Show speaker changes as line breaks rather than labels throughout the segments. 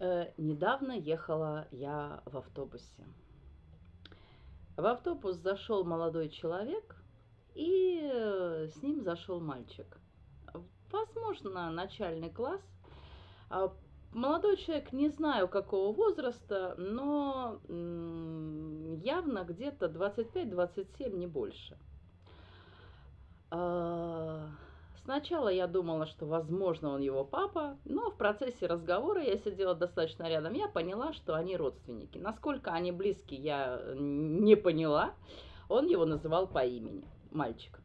Э, недавно ехала я в автобусе. В автобус зашел молодой человек, и э, с ним зашел мальчик. Возможно, начальный класс. А молодой человек, не знаю какого возраста, но явно где-то 25-27, не больше. А, Сначала я думала, что, возможно, он его папа, но в процессе разговора я сидела достаточно рядом, я поняла, что они родственники. Насколько они близки, я не поняла. Он его называл по имени, мальчик.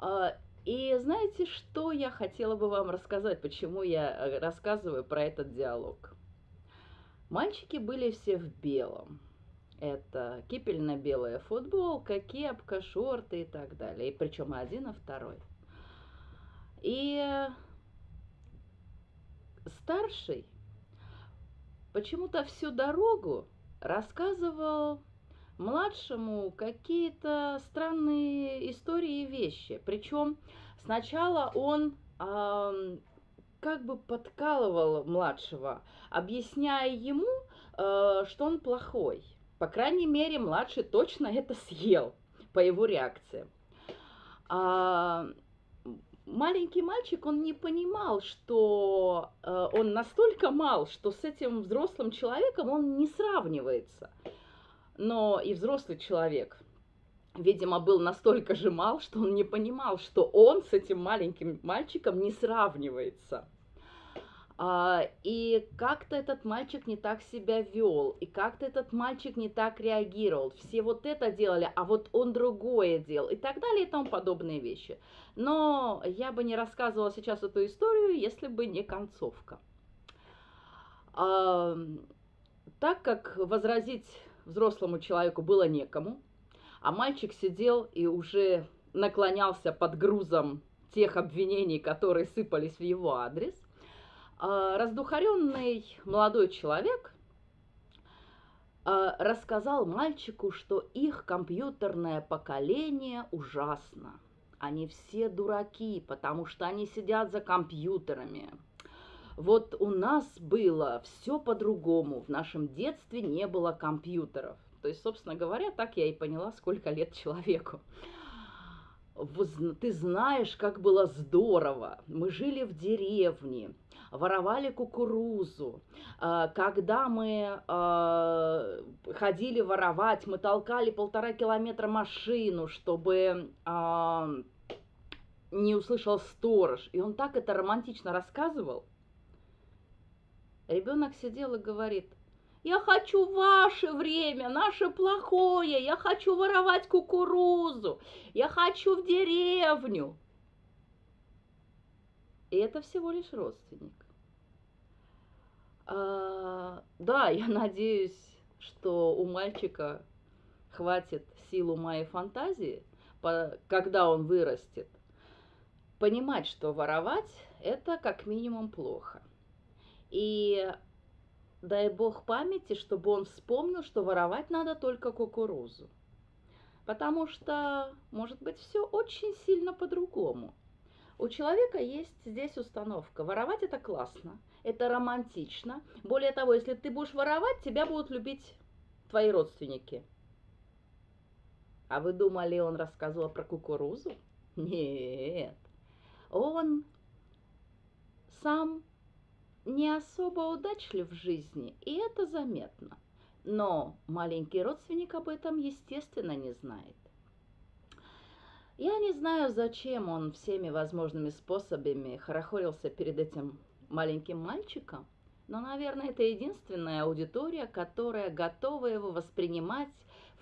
А, и знаете, что я хотела бы вам рассказать, почему я э, рассказываю про этот диалог? Мальчики были все в белом. Это кипельно-белая футболка, кепка, шорты и так далее. И причем один, и второй. И старший почему-то всю дорогу рассказывал младшему какие-то странные истории и вещи. Причем сначала он э, как бы подкалывал младшего, объясняя ему, э, что он плохой. По крайней мере, младший точно это съел по его реакции. А, маленький мальчик, он не понимал, что э, он настолько мал, что с этим взрослым человеком он не сравнивается. Но и взрослый человек, видимо, был настолько же мал, что он не понимал, что он с этим маленьким мальчиком не сравнивается. А, и как-то этот мальчик не так себя вел, и как-то этот мальчик не так реагировал. Все вот это делали, а вот он другое делал, и так далее, и тому подобные вещи. Но я бы не рассказывала сейчас эту историю, если бы не концовка. Так как возразить взрослому человеку было некому, а мальчик сидел и уже наклонялся под грузом тех обвинений, которые сыпались в его адрес, раздухаренный молодой человек а, рассказал мальчику, что их компьютерное поколение ужасно. Они все дураки, потому что они сидят за компьютерами. Вот у нас было все по-другому. В нашем детстве не было компьютеров. То есть, собственно говоря, так я и поняла, сколько лет человеку ты знаешь, как было здорово. Мы жили в деревне, воровали кукурузу. А, когда мы а, ходили воровать, мы толкали полтора километра машину, чтобы а, не услышал сторож. И он так это романтично рассказывал. Ребенок сидел и говорит, я хочу ваше время, наше плохое. Я хочу воровать кукурузу. Я хочу в деревню. Это всего лишь родственник. А, да, я надеюсь, что у мальчика хватит сил ума и фантазии, когда он вырастет, понимать, что воровать – это как минимум плохо. И дай бог памяти, чтобы он вспомнил, что воровать надо только кукурузу. Потому что, может быть, все очень сильно по-другому. У человека есть здесь установка. Воровать это классно, это романтично. Более того, если ты будешь воровать, тебя будут любить твои родственники. А вы думали, он рассказывал про кукурузу? Нет. Он сам не особо удачлив в жизни, и это заметно. Но маленький родственник об этом, естественно, не знает. Я не знаю, зачем он всеми возможными способами хорохорился перед этим маленьким мальчиком, но, наверное, это единственная аудитория, которая готова его воспринимать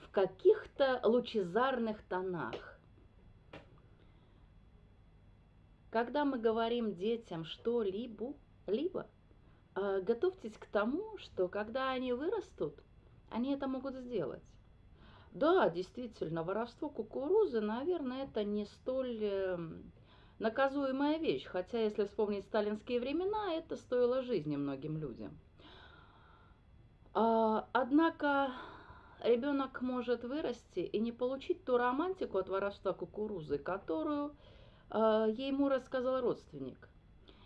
в каких-то лучезарных тонах. Когда мы говорим детям что-либо, либо а, готовьтесь к тому, что когда они вырастут, они это могут сделать. Да, действительно, воровство кукурузы, наверное, это не столь эм, наказуемая вещь, хотя, если вспомнить сталинские времена, это стоило жизни многим людям. А, однако ребенок может вырасти и не получить ту романтику от воровства кукурузы, которую а, ему рассказал родственник.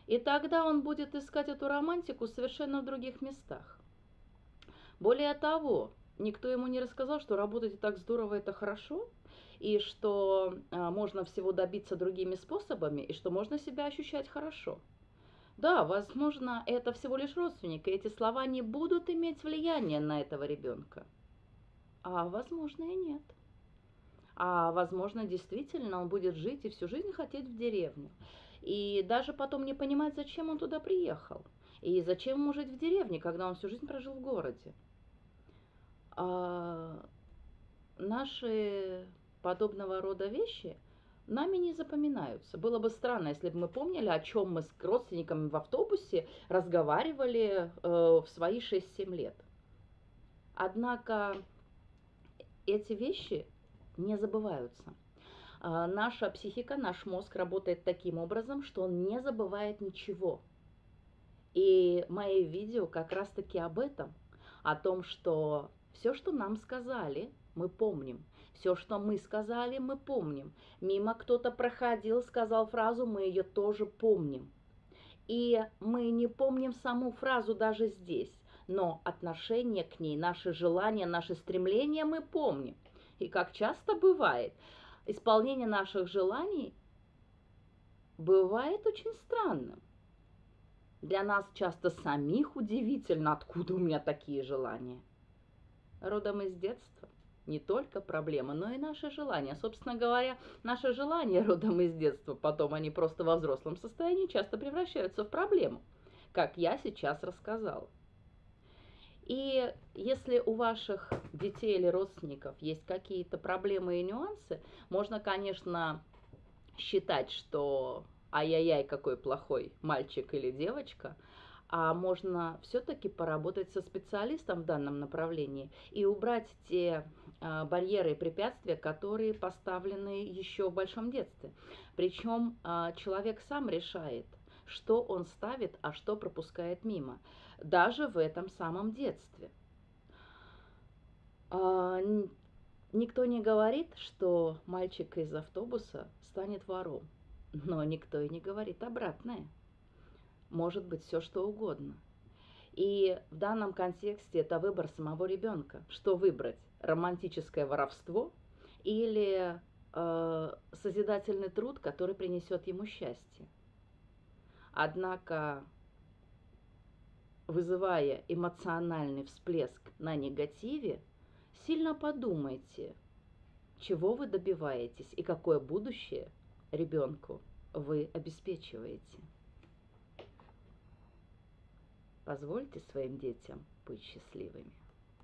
И тогда он будет искать эту романтику совершенно в других местах. Более того, никто ему не рассказал, что работать так здорово это хорошо, и что а, можно всего добиться другими способами, и что можно себя ощущать хорошо. Да, возможно, это всего лишь родственник, и эти слова не будут иметь влияния на этого ребенка. А возможно и нет. А возможно, действительно, он будет жить и всю жизнь хотеть в деревню. И даже потом не понимать, зачем он туда приехал. И зачем ему жить в деревне, когда он всю жизнь прожил в городе. А наши подобного рода вещи нами не запоминаются. Было бы странно, если бы мы помнили, о чем мы с родственниками в автобусе разговаривали э, в свои 6-7 лет. Однако эти вещи не забываются. Э, наша психика, наш мозг работает таким образом, что он не забывает ничего. И мои видео как раз-таки об этом, о том, что все, что нам сказали, мы помним. Все, что мы сказали, мы помним. Мимо кто-то проходил, сказал фразу, мы ее тоже помним. И мы не помним саму фразу даже здесь, но отношение к ней, наши желания, наши стремления мы помним. И как часто бывает, исполнение наших желаний бывает очень странным. Для нас часто самих удивительно, откуда у меня такие желания. Родом из детства не только проблема, но и наши желания. Собственно говоря, наши желания родом из детства, потом они просто во взрослом состоянии часто превращаются в проблему, как я сейчас рассказала. И если у ваших детей или родственников есть какие-то проблемы и нюансы, можно, конечно, считать, что ай-яй-яй, какой плохой мальчик или девочка, а можно все-таки поработать со специалистом в данном направлении и убрать те а, барьеры и препятствия, которые поставлены еще в большом детстве. Причем а, человек сам решает, что он ставит, а что пропускает мимо, даже в этом самом детстве. А, никто не говорит, что мальчик из автобуса станет вором, но никто и не говорит обратное может быть все что угодно. И в данном контексте это выбор самого ребенка. Что выбрать? Романтическое воровство или э, созидательный труд, который принесет ему счастье. Однако, вызывая эмоциональный всплеск на негативе, сильно подумайте, чего вы добиваетесь и какое будущее ребенку вы обеспечиваете. Позвольте своим детям быть счастливыми.